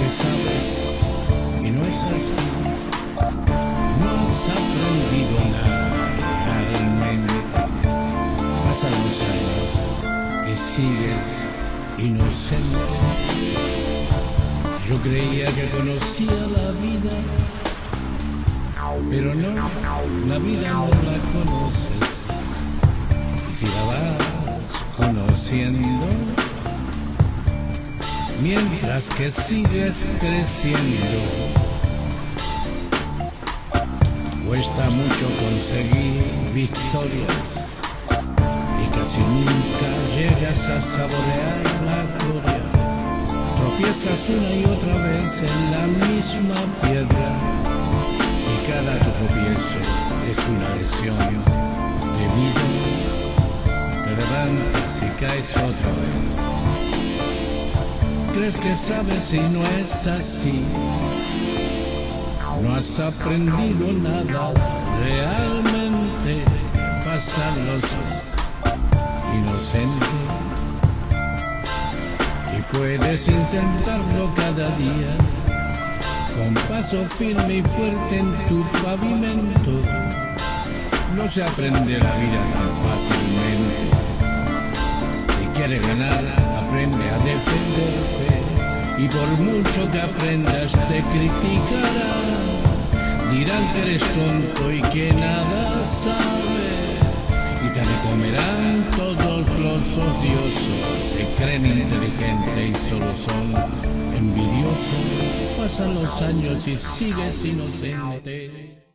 que sabes y no es así. No has aprendido nada realmente. Pasan los años y sigues inocente. Yo creía que conocía la vida pero no, la vida no la conoces. Y si la vas conociendo, mientras que sigues creciendo, cuesta mucho conseguir victorias y casi nunca llegas a saborear la gloria. Tropiezas una y otra vez en la misma piedra de vida. Te levantas y caes otra vez. Crees que sabes y no es así. No has aprendido nada realmente. Pasan los días inocente y puedes intentarlo cada día con paso firme y fuerte en tu pavimento. No se aprende la vida tan fácilmente. Si quieres ganar, aprende a defenderte. Y por mucho que aprendas, te criticarán. Dirán que eres tonto y que nada sabes. Y te recomerán todos los odiosos. Se creen inteligentes y solo son envidiosos. Pasan los años y sigues inocente.